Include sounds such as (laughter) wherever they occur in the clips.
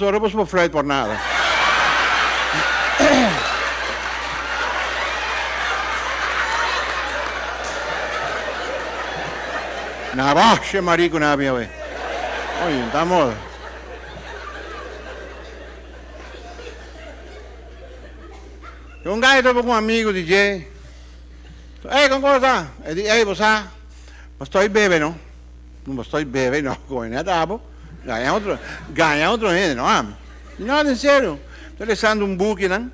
Ahora vos por Freud por nada. Na baixa, marico, na minha vez. Oye, estamos. Um gajo estava com um amigo, DJ. Ei, como está? Ei, você, mas estou bebendo, não? Estou bebendo, não, (laughs) com ele, tá, ganha outro, ganha outro gente, não é? Não, em sério. Estou deixando um book, não?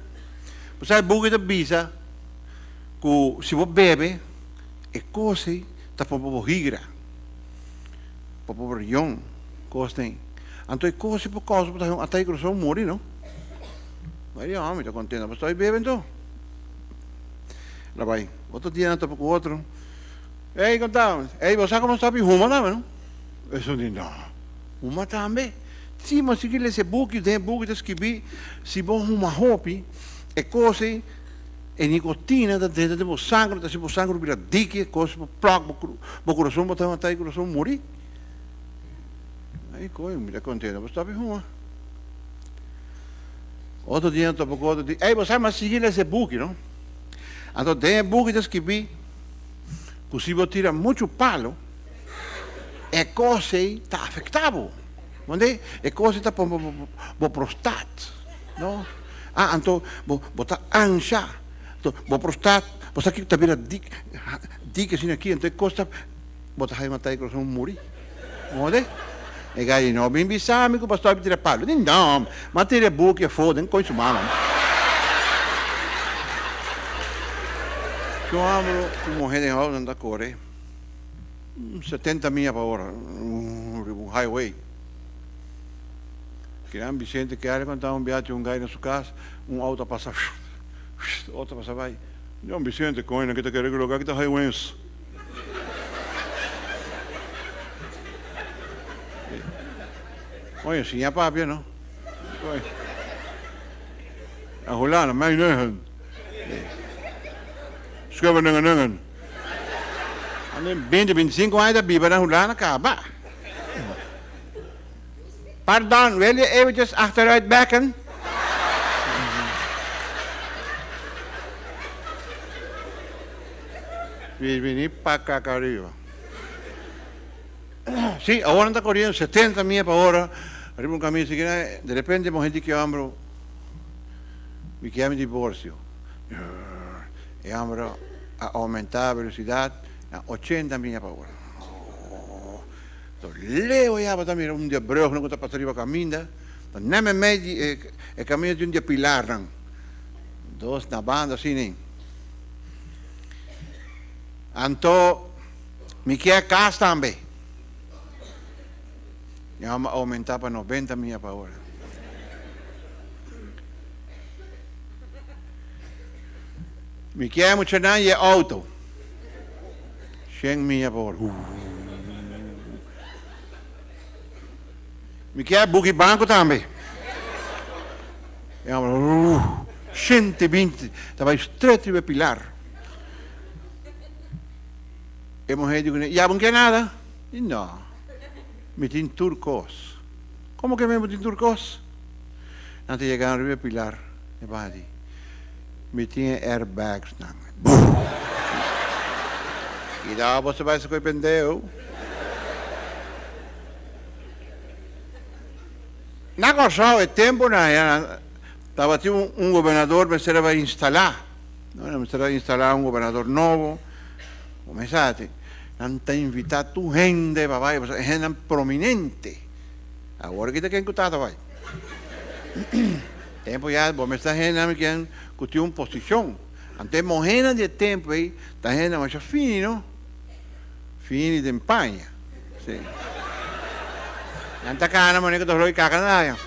Você sabe, book da bisa, que se você bebe, é coisa, está para o rigra, para o rião, coisa tem. Então é coisa por causa, até que o morre, não? Eu amo, estou contente, mas estou bebendo, então. Lá vai, outro dia, estou com o outro. Ei, contamos, ei, você como está bem, ruma, não? Eu disse, não. Uma também. Sim, mas se ele esse book, tem book de escrever, se bom uma roupa, é coisa, é nicotina da dentro de sangue, da se você sangue vira dique, coisa para placo, para o coração, botar uma taia, o coração morrer. Aí coisa, me dá contente, mas está bem uma. Outro dia, eu estou outro dia, ei, você mas seguir esse book, não? Então, tem book de escrever, que se tira muito palo, é coisa está afetável. Onde é coisa está para o prostat. Não? Ah, então, botar ancha. Então, o prostat, você aqui está vendo dica assim aqui, então é coisa, botar aí matar e coração morrer. Onde? E gai não, bem bisame que o pastor tira palo. Não, mas tira boca, foda, não coisa mala. Eu amo como aula da Coreia. 70 milhas por hora, um, highway. Gran Vicente que era quando um viagem um gajo na sua casa, um auto passa, (laughs) outro passa vai. Não, Vicente, coina, que está querendo colocar que está highway. Olha, sim, é papi, não? Olha. A hulana, mas não. Escreva nangan-nangan. Ano 20, 25 anos da Bíblia na hulana, acaba. Pardon, you ever just achteruit bekken? Vini para cá arriba. Sí, ahora anda corriendo 70 millas por hora, arriba un camino, de repente hemos gente que ambro, me chiama divorcio. E ambro a aumentar a velocidade 80 millas por hora. Então, leo já para também um dia brug, não está para arriba caminho, então nem me mede é caminho de um dia pilar. Dois na banda assim, nem. Então, me quer casa aumentar para 90 milhas por hora. Me quer muito não é auto. 100 milhas por hora. Uh. Me quer buggy banco também. E uh, 120, estava estreito de pilar. E a mulher diz, já não quer nada? E não. Me tem turcos. Como que me tem turcos? Antes de chegar a pilar, e vai me tinha airbags. Não. (laughs) E daí você vai se arrepender. Na cosa é tempo, estava tinha um, um governador, mas era para instalar. Não, era instalar um governador novo. Começate. Não tem invitado gente, papai, gente prominente. Agora que está quem está, vai. Tempo já, vou me estar gente que que uma posição. Antes morrendo de tempo aí, está gente mais fino, fino de empanha. Sim. Nanti kana mo ni ko tuloy kakana na yan.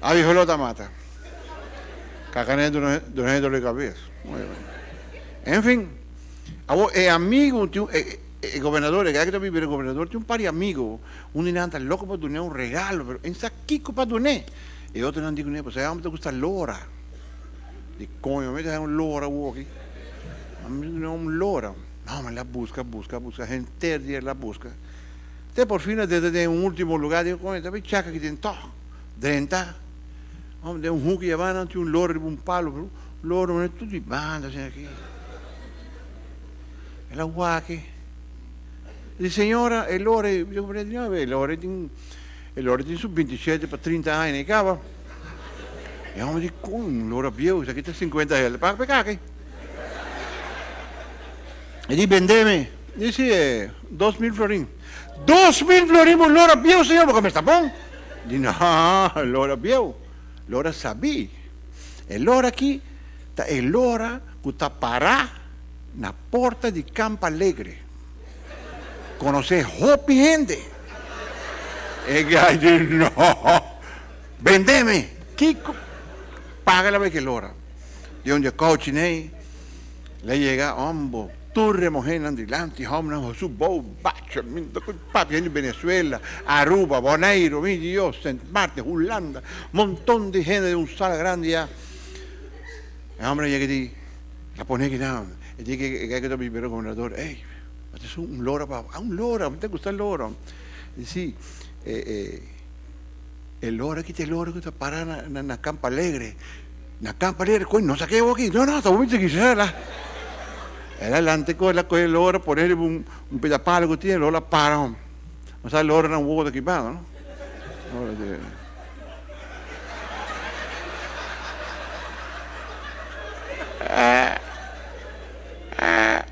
Aí rolou da mata. Cacané do não dor de cabeça. Enfim, é amigo, é, el gobernador, el que vive el gobernador, tiene un par de amigos. Uno dice, anda loco para donar un regalo, pero en saquico para donar. Y otro no dice, pues a mí te gusta lora. Y coño, me da un lora aquí. A mí no un lora. No, me la busca, busca, busca, gente día la busca. Te por fin, desde un último lugar, digo, coño, te chaca que tiene todo. Drenta. Hombre, de un hook y van ante un loro, un palo, loro, non è tutto di banda, c'è qui. E la guache. Di signora, e l'ora, io vorrei dire, vabbè, l'ora di, e l'ora di su 27 per 30 anni, cava. E uno di con l'ora più, sa che c'è 50 euro, paga per cacche. E di vendeme, dice, 2.000 florin. 2.000 florin por l'ora più, signor, perché mi sta buon? Di no, l'ora più. L'ora sabì. E l'ora chi? E l'ora che sta parà na porta di Campo Alegre. Conoce hopi gente. No, vendeme. Chi paga la vecchia l'ora? Di onde coach nei, lei llega, ombo, turre mujeres andilanti, hombre, su bow, bacho, papi en Venezuela, Aruba, Bonaire, mi Dios, Saint Martin, Holanda, montón de gente de un sala grande ya. El hombre llega y la pone aquí nada, y dice que que tomar el gobernador, hey, es un loro, ah, un loro, ¿te gusta el loro? Y sí, eh, eh, el loro, aquí te loro que te para en la campa alegre, en la campa alegre, coño, no saqué aquí, no, no, te voy a quisiera. Era adelante con la coge l'ora, ponerle un, un pedapalo que tiene, l'ora para. Ma sai, l'ora era un uovo equipato, no? Allora, di... eh, eh,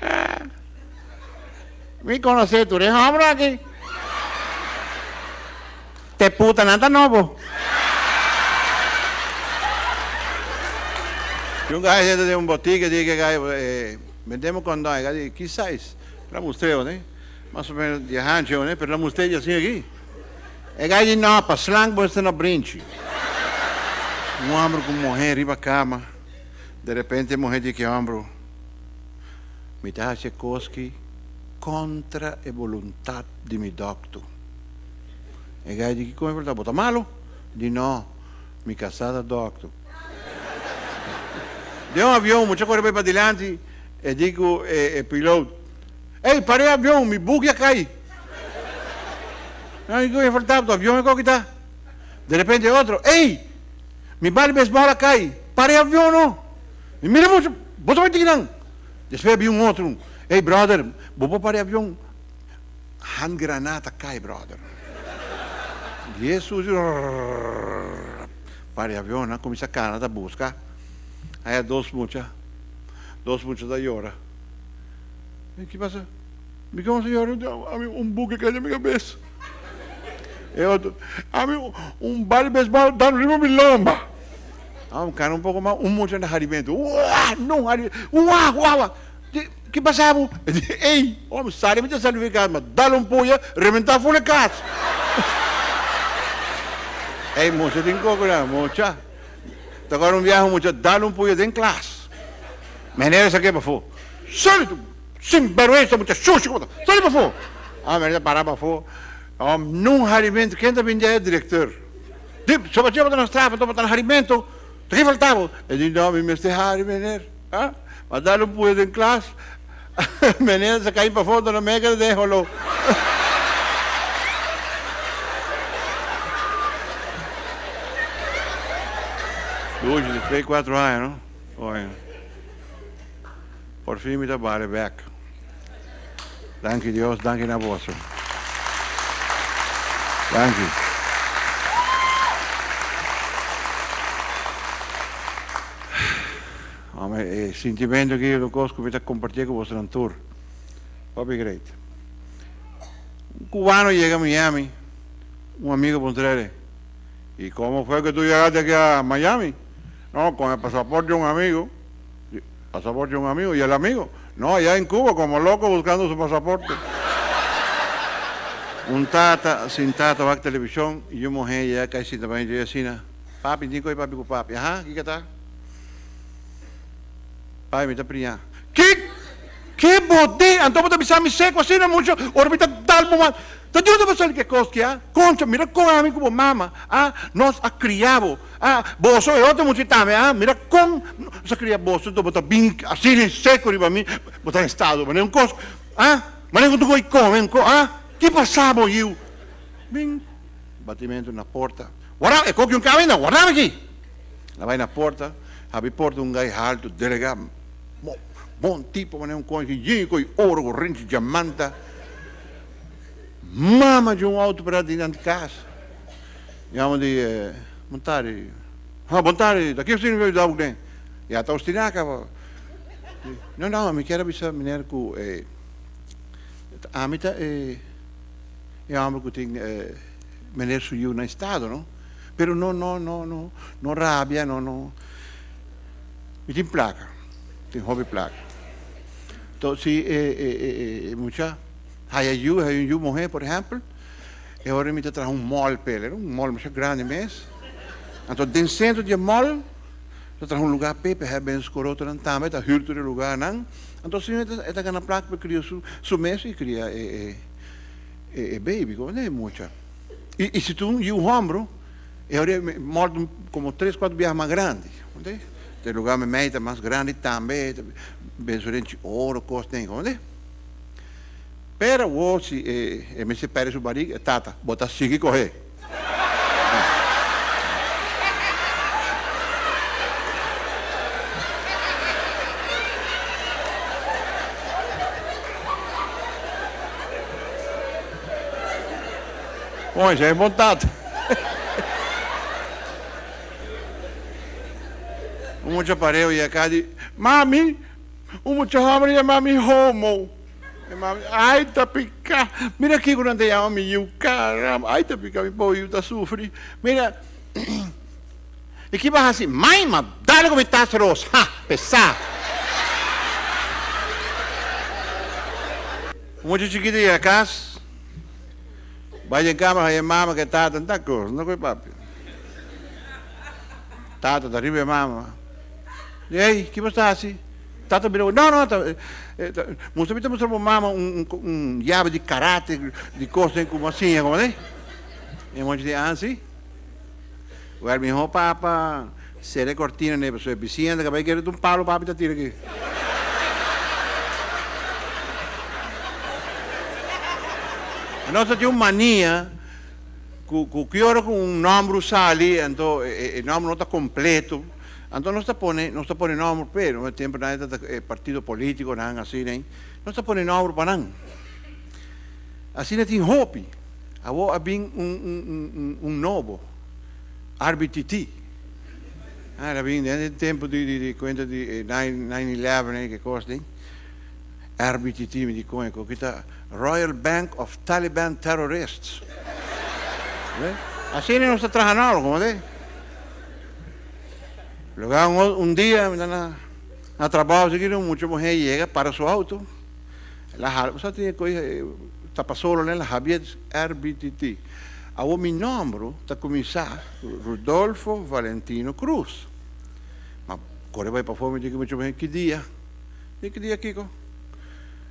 eh. Mi conoces, tú eres hombre aquí. Puta nada nuevo. Yung guy dentro de un botica dice que eh, vendemos condón, dice, quizás, la musteo, né? Mais ou menos de rancho, né? Pero la musteo assim aqui. E gai dice, no, para slang você não brinche. Um homem com mulher riba cama. De repente a mulher diz que homem me dá Tchaikovsky contra a vontade de mi doctor. E gai dice, come è verdade? Bota malo? Dice, no, mi casada doctor. de un avião, mucha corre para adelante, e digo, eh, piloto, ei, parei o avião, mi bug ia cair. Não, digo, faltava, o avião é qual que está? De repente outro, ei, mi vale besbola cai, parei o avião não. E mira, vai ter não. Depois havia um outro, ei, brother, vou parar o avião. Hand granata cai, brother. Jesus, parei o avião, começa a Canadá buscar. Hay dos muchas, dos muchas de llora. ¿Qué pasa? Me dijo, señor, a mí un buque cayó en mi cabeza. E outro, a mí un vale baseball está no ritmo mi lomba. Ah, um cara um pouco mais, um monte de harimento. Uá, não. Uá, uá, que passava? Ei, homem, sai, me salvar, mas dá-lhe um punha, reventar a folha casa. Ei, moça, tem né? Moça. Agora um viaje mucho, dale un pollo en clase. Menera saqué para fora. Sin vergüenza, mucha sushi, sale para fora. Ah, parar para fora. Um, num alimento, quem também é diretor? Só para tirar na estrada, para botar no alimento. O que faltava? Ele disse, não, me mestre Harry, menera. Ah? Mas dale um pollo em classe. (laughs) menera se para fora, na mega, deixou (laughs) Hoje, de 3, 4 anos? Olha. Por fim, me trabalho, back. Danke Deus, danke na vossa. Danke. (sighs) Oh, é sentimento que eu gosto de compartilhar com você no tour. Papi great. Um cubano chega a Miami, um amigo Pontrere. E como foi que tu chegaste aqui a Miami? No, con el pasaporte de un amigo. Pasaporte de un amigo. ¿Y el amigo? No, allá en Cuba, como loco buscando su pasaporte. un tata, sin tata, va a televisión, y yo mujer ya casi también, yo decía, papi, digo, papi, papi, ajá, ¿qué está? Papi, me está priñando. ¿Qué? Então você bisa me seco assim, não muito, orbita tal bom. Então eu não que coisa que é. Concha, mira com a mim como mama, ah, nós a criavo, ah, boso é outro muito também, ah, mira com, nós a cria boso, então botar bem assim seco riba mim, botar em estado, mas não coisa, ah, mas não tu coi come, ah, que passava eu? Bem, batimento na porta. Guarda, é coque um caminho, guarda aqui. Lá vai na porta, abre porta um gajo alto, delegado, bom tipo, mas é um coisa que com ouro, corrente, diamante. Mama de um auto para dentro de casa. Chiamo di eh, montare. Ah, montare, da che si ne vedo alguém? E a taustinaka. Não, não, me quero bisa meneer ku eh amita eh e amo ku ting eh meneer su yu na estado, no? Pero no no no no no rabbia, no no. Mi tin placa. Tin hobby placa. Então, eh, eh, eh, mucha hay yu, hay yu mujer, por exemplo, e ora me traz um mall pele, um mall muito grande mesmo. Então, dentro de mall, dat er een lugar pepe hebben in skoroto dan tame dat huurt er lugar nang então é da gana placa para criar su su e cria e e e baby como nem mucha e, e se tu e o ombro e ora morto como três quatro viagens mais grandes onde tem lugar mais grande também bençorente ouro costa onde Pero o si e, e me se pere su barriga tata bota sigue correr Bom, já é montado. um já pareu e a cara mami, um já hambre e mami homo. Ai, tá pica. Mira aqui quando eu amo e caramba. Ai, tá me boi, tá sofre. Mira. (clears throat) E que vai assim, mãe, mas dá-lhe como está rosa. Ha, pesar. Um chiquito ia a casa. Vaya en cama, vaya en mama, que está tanta cosa, no coi papi. Tata, arriba mama. E aí, que você está assim? Tata virou, não, não, tá, é, tá, está mostrando para mama um, um, um llave de de coisa como assim, como é? E um monte de assim. O el mijo papa, seré cortina, né, pessoa piscina, que vai querer um palo, papi, tá tira aqui. Nós temos mania que, que, que com um nome sali, então o nome não está completo. Não está põe, não está põe nome, pero no tempo na é partido político, não assim, nem. Não está põe nome para não. Assim tem hope. Avo abing um um um um novo. RBTT. Ah, era bem no tempo de, de, de conta de 9/11 que coisa, hein? RBTT me como é que está Royal Bank of Taliban Terrorists. Así no se trabaja como de. Luego un, un día, na, na trabajo, seguido, mucha mujer llega para su auto. La, você tem coisa, está solo, né? La Javier RBTT. Agora, meu nome está começar Rodolfo Valentino Cruz. Mas, quando vai para fora, me diz que muita mujer, que dia? Que dia, Kiko?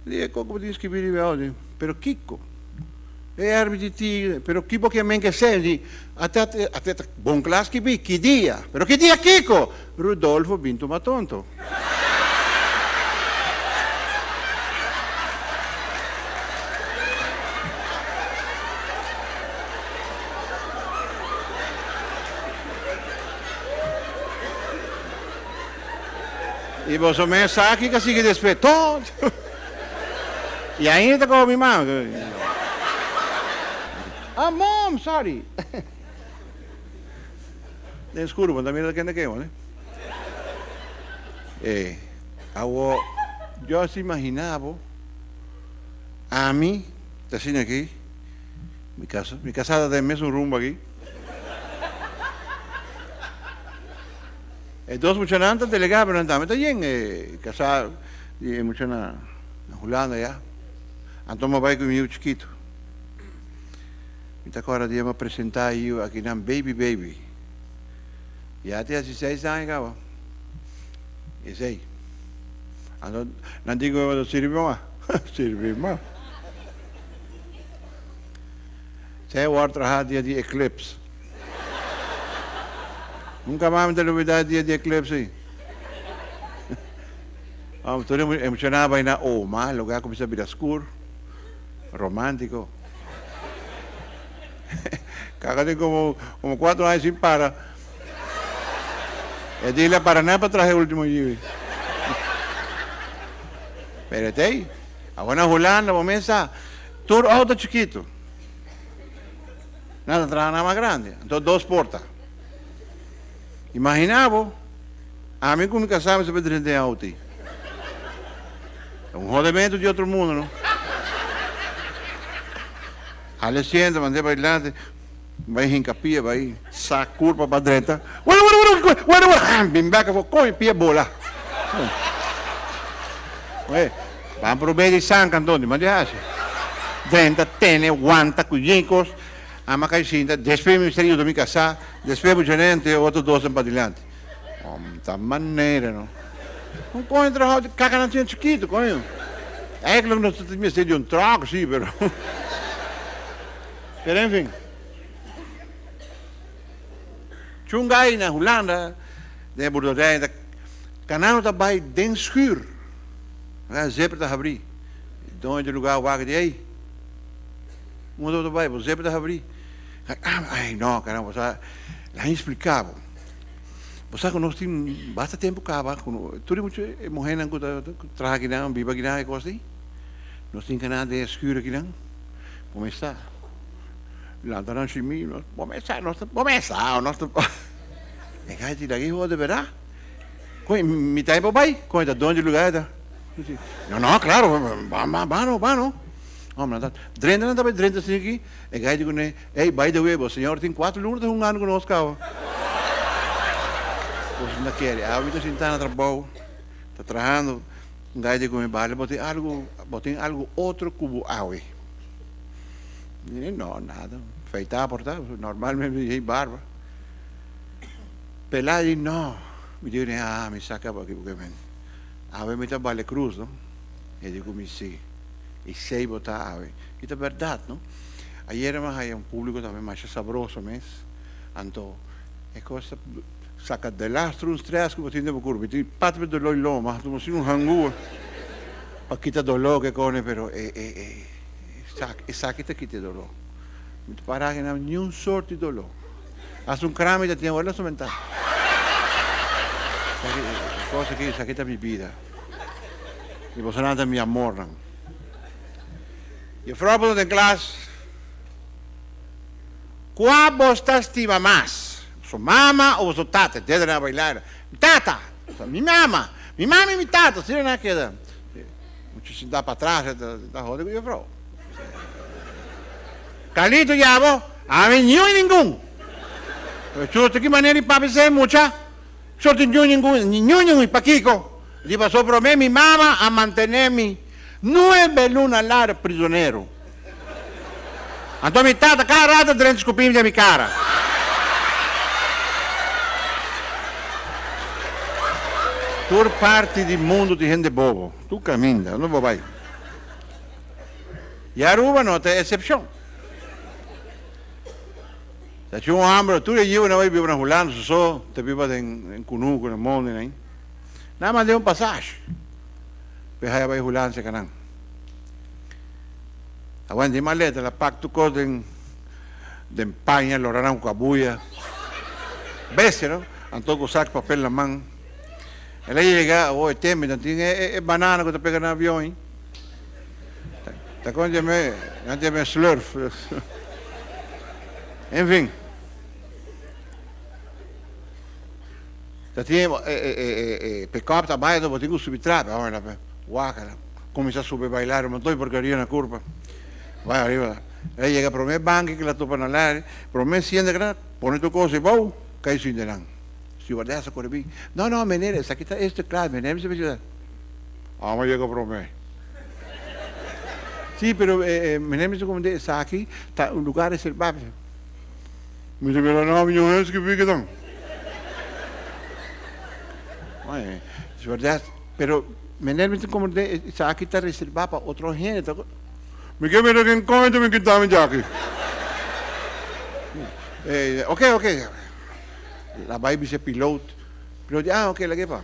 Dice, como tienes que venir oggi? Pero Kiko, tigre, però Kiko che men che sei, a te, a te, buon class che bi, chi dia? Però chi dia Kiko? Rudolfo Binto Matonto. E você me sabe que que despertou. (laughs) E ainda com minha mãe. Ah, mom, sorry. (laughs) Desculpa, também da quem que né? Eh, eu, eu se imaginava a mim, tá assim aqui, minha casa, minha casada tem mesmo rumbo aqui. E dois funcionantes delegados, não está bien, eh, casado, e mucho na, na Holanda já. Então, meu pai comigo chiquito. Então, agora me apresentar eu aqui na Baby Baby. E até 16 anos, cara. Aí. Ano, nanti ko yung sirbi mo. sirbi mo. Saya war trabajar dia di Eclipse. Nunca mais me televidade dia de Eclipse. Um, (laughs) tudo emocionava na Oma, lugar como se Birascur, romântico. (laughs) Cagate como, como quatro anos sem para. E dile para nada para trazer o último dia. Espérate. Agora na Holanda, começa tudo auto chiquito. Nada, traga nada mais grande. Então, duas portas. Imaginava, a mim como casava se poderia ter auto. É um rodamento de outro mundo, não? Senta, mandei para adelante, vai rincapia, vai, sa curva para a direita. Bueno, bueno, bueno, bueno, bueno, bim back, come, pia bola. Ué, vamos para o meio de San Cantone, mas já Denta, tene, guanta, cujincos, ama caixinha, depois me seria do me casar, depois o gerente, outro dois para adiante. Oh, tá maneira, não? Não põe trabalho de caca na tinha chiquito, coño. Eigenlijk nog dat het me de een trago, zie pero. pero enfim. Tjungai na Holanda, de boerderij, de kanaal daarbij den schuur. Ja, zeper te abrir. Dono de lugar waar die Moet dat erbij, zeper te abrir. Ai, não, caramba, lá explicava. Você conosco basta tempo cá, tudo muito morrendo traga aqui não, biba aqui não, é coisa Nós temos nada de escuro aqui não. Começar. Lá noite mim, começar, nós começar, nós É que aí daqui roda verá. Com me tá para bai, com da onde lugar da. Não, não, claro, vamos, vamos, vamos. Vamos lá. Drenda não tá bem, drenda assim aqui. É que aí digo, né? Ei, by the way, o senhor tem quatro lunas de um ano conosco, cara. Pues não quer. A vida está no trabalho, está trabalhando, um gajo com vale, botei algo, botei algo outro cubo água. Não, nada. Feitar, portar, normalmente me barba. Pelar e não. Me digo, ah, me saca aqui porque me. Ave me está vale cruz, não? E digo, me sim. E sei botar ave. E é verdade, não? Ayer mais aí um público também mais saboroso, mas. Então, é coisa saca de lastro uns três que você tem curva e pat de dolor loma tu assim um hangu para quitar dolor que cone pero é é é saca é saca te quita dolor. Muito para que não nenhum sorte de dolor. Haz um crame da tinha olha somente coisa que saca minha vida. E você nada me amor não e o próprio de classe qual você estima mais su mamá o su tata, deben a bailar. Tata, mi mamá, mi mamá e mi tata, se não é que mucho se dá para trás da, da roda que eu falo. Calito yabo, a mim nenhum e nenhum. Eu de que maneira para ser mucha, nenhum nenhum, nenhum nenhum e paquico. Lhe passou para mim, mi mamá, a manter-me nove lunas prisioneiro. Então mi tata, rata, dentro escupim de minha cara. Por parte do mundo de gente bobo. Tu caminha, não vai. E Aruba não tem exceção. Se tinha um hambre, tu e eu não vai viver na Holanda, só te viva em, em Cunuco, no mundo, né? Nada mais de um passagem. Pehaya vai Holanda se canang. Awan di maleta, la pacto ko den den paña, lorarán cabuya. Bese, ¿no? Antoco sac papel na mão. Ela chega, oh, teme, não tinha é, é banana que está pegando no avião, hein? Está com me, não tem me slurf. Enfim. Dat hij pick-up está baixo, botinho que subir trap, ahora, guácala. Começa a subir bailar, mas dois porcaria na curva. Vai arriba. Ela chega para o meu banco, que la topa na área, para o meu siente, põe tu coisa e vou, cai sem delante stewardessa kon erbij. Nou, nou meneer, zeg ik, is te klaar, meneer. Ze zeggen, ah, maar je gaat voor mij. Sí, pero eh, me lembro como de aquí, está un lugar reservado. Me dice, pero no, mi es que fique tan. Es verdad, pero meneer met een commandant, zaak kita reserva para otro gente. Me quedé mira que encontro me quitaba mi aquí. Eh, ok, ok. La baby dice piloto. Piloto, ah, ok, la que pa.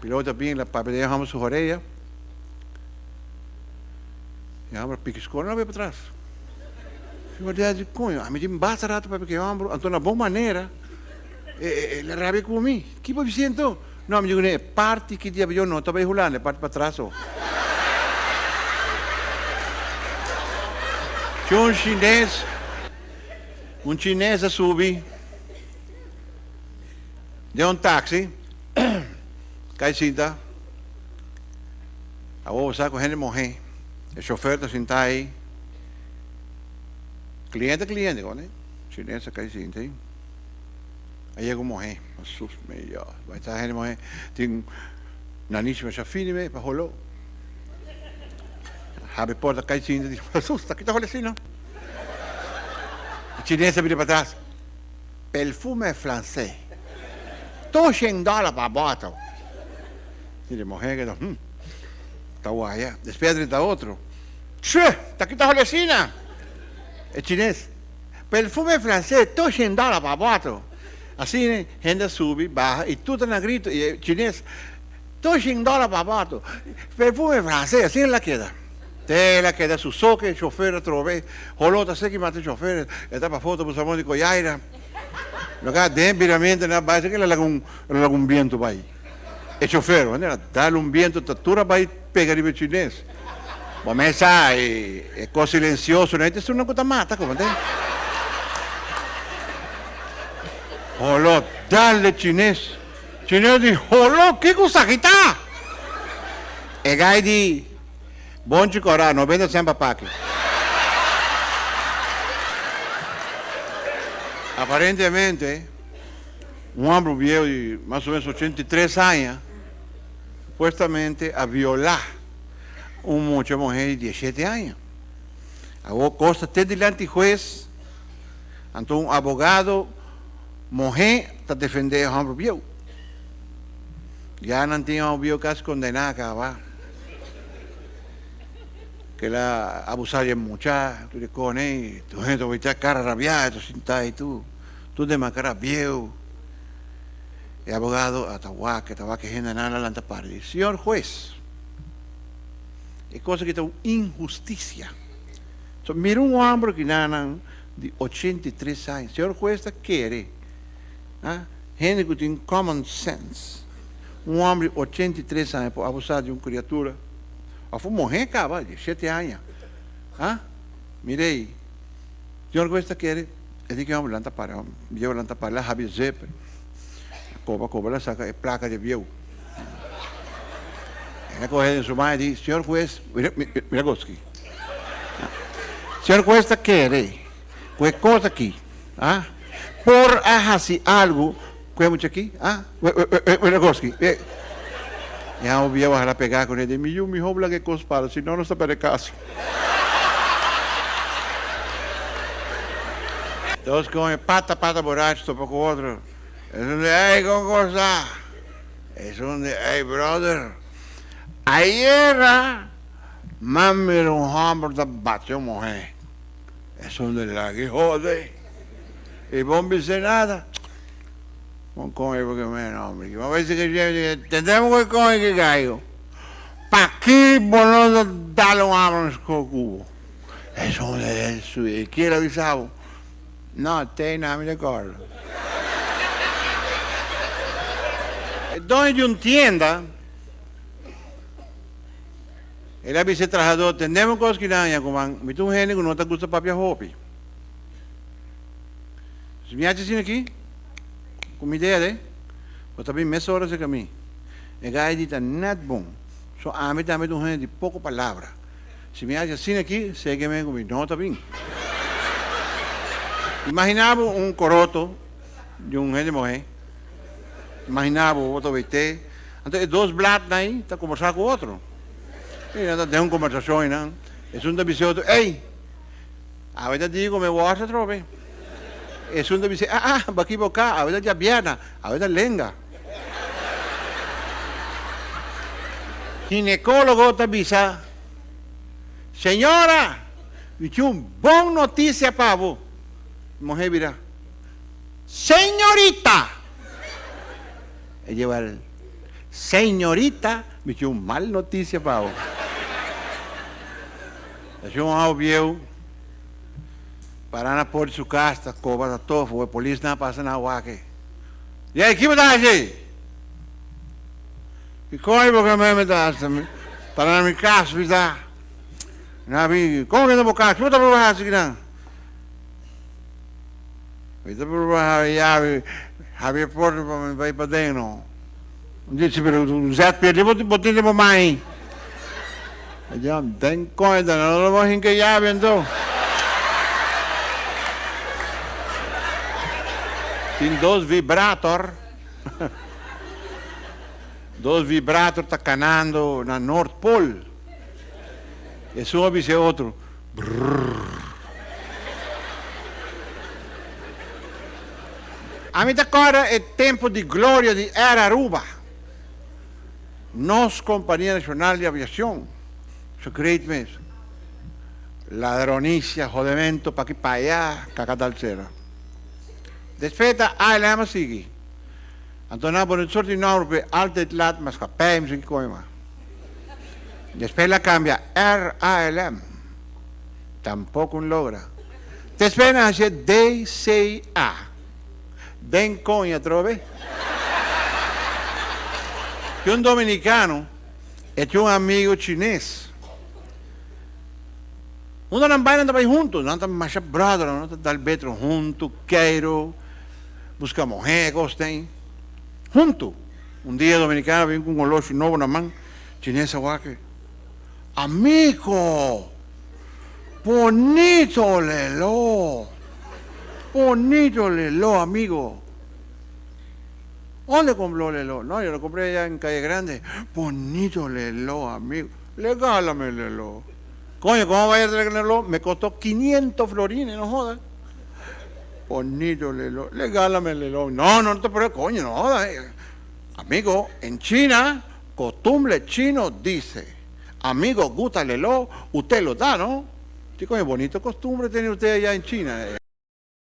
Piloto bien, la papel dejamos sus orejas. E a piquiscou, não veio para trás. Eu disse, cunho, a mim me basta rato para que eu amo, então na boa maneira, ele rabia comigo. Que para dizer então? Não, me digo, parte que dia eu não, estava enrolando, é parte para trás. Oh. Tinha um chinês, um chinês a subir, deu um táxi, cai cinta, a outra saco, gente morrer. O chofer está sentado aí. Cliente, cliente, né? Chinesa cai cinta aí. Aí chega morrer. Assusta melhor. Vai estar gente morrer. Tem naníssima chafine, me, para rolou. Abre porta, cai cinta, (laughs) diz, assusta, que está rolando assim, não? A vira para trás. Perfume francês. Tô 100 dólares para a bota. Ele morrer, que hum. Está guaya. Después está otro. ¡Che! ¡Está aquí está Jolecina! Es chinés. Perfume francés, todo 100 dólares, papato. Así, gente sube, baja, y tú estás grito, y el chinés, todo 100 dólares, papato. Perfume francés, así la queda. Te la queda su soque, chofer, otro vez. Jolota, sé que mata el chofer, está para foto, pues amor de collaira. Lo que de viramente, nada, parece que le haga un, le un viento para ahí. El chofer, ¿no? Dale un viento, tatura para ahí pegar il cinese. Ma me sai, è così silenzioso, non è una cosa matta come te. Olo, dalle cinese. Cinese di, olo, che cosa che sta? E gai di, buon cicorà, non vedo sempre pacchi. Aparentemente, un uomo viejo di más o menos 83 anni supuestamente a violar una mucha mujer de 17 años. Hago cosas até delante juez, entonces un abogado, mujer, está defendiendo a hombre viejo. Ya no un viejo casi condenado a acabar. Que la abusar de muchacha, tú le cones, tu (laughs) gente va echar cara rabiada, tú sientas y tú, tú de cara viejo el abogado Atahuaca, Atahuaca General Lantapari. Señor juez, es cosa que es injusticia. So, mira un hombre que nada de 83 años. Señor juez quiere, ¿ah? gente que tiene common sense. Um homem de 83 anos por abusar de uma criatura. A foi morrer, cara, de 7 anos. Ah? Mirei. Senhor, que quer? Ele diz que é um lanta para, eu lanta para lá, Javi Zepper. Copa, Copa la saca, es placa de viejo. Ella coge en su mano y dice, señor juez, mira, mira Goski. Señor juez, quiere? Pues cosa aquí. ¿Ah? Por así algo, ¿qué mucho aquí? ¿Ah? Mira Goski. Ya voy a pegar con él. Mi yo, mi hobla que cospara, si no, no se para caso. Dos con pata, pata borracho, poco otro. Es donde, hey, ¿cómo está? Es hey, brother. Ayer, mami de batió mujer. Es donde la que jode. Y vos dice nada. Con coño, porque me nombre. A veces que tendremos que coño que caigo. ¿Para qué no darle un hombre con cubo? Eso es eso. ¿Y quién avisaba? No, te nada me recuerdo. dono de uma é vice trabajador, tendemos coisas que não, como me tu gente que não te gusta papia roupa. Se me acha assim aqui, com uma ideia, né? Eu também meia hora de caminho. E gai dita net bom. Só a mim também um gente de pouco palavra. Se me acha assim aqui, segue-me comigo. Não, está bem. Imaginava um coroto de um gente morrer. Imaginava outro VT. Então, dois blados aí, está conversando com o outro. E então, tem uma conversação, não? É um da visão, ei, a verdade digo, me voy a trove. É um da visão, ah, ah, aqui, cá, a verdade é biana, a verdade lenga. ginecólogo te avisa, señora, dice un buen noticia para vos. Mujer mira, señorita. Ella lleva el, señorita, dice un mal noticia para vos. Es un audio para na porta de casa, cobra todo, foi a polícia não passa na aqui. E aí, que me dá aí? E como porque me dá? Para na minha casa, me dá. Na minha, como que não vou? Como tá por baixo não? Está por baixo, já, abre a porta para vai para dentro. Disse, pero o Zé perdeu, botar para mãe. Coisa, não vou rir que já, então. Tem dois vibrator. (laughs) dois vibrator tá canando na North Pole. E sobe esse outro. A mim agora é tempo de glória de Era Aruba. Nós, Companhia Nacional de Aviação, Suscribidme. Ladronicia, jodemento, pa' aquí, pa' allá, caca tal cacatalcera. Despeta, ah, le llama sigui. Antona por el sorti norbe, altijd laat, mas capem, sin coima. Después la cambia, R-A-L-M. Tampoco un logra. Después hace D-C-A. Den coña, trove. que un dominicano este es un amigo chinés Uno não vai andar juntos, não estamos mais brother, não estamos dal betro junto, quero, busca mujer, gostem, junto. Um dia dominicano vem com um relógio novo na mão, chinesa guaque. Amigo, bonito lelo, bonito lelo, amigo. ¿Dónde compró Lelo? No, yo lo compré allá en Calle Grande. Bonito Lelo, amigo. Regálame el Lelo. Coño, ¿cómo vaya a tenerlo? Me costó 500 florines, no jodas. Bonito Lelo. Regálame el Lelo. No, no te preocupes, coño, no jodas. Amigo, en China, costumbre chino dice, amigo, gusta el Lelo, usted lo da, ¿no? Sí, coño, bonito costumbre tiene usted allá en China.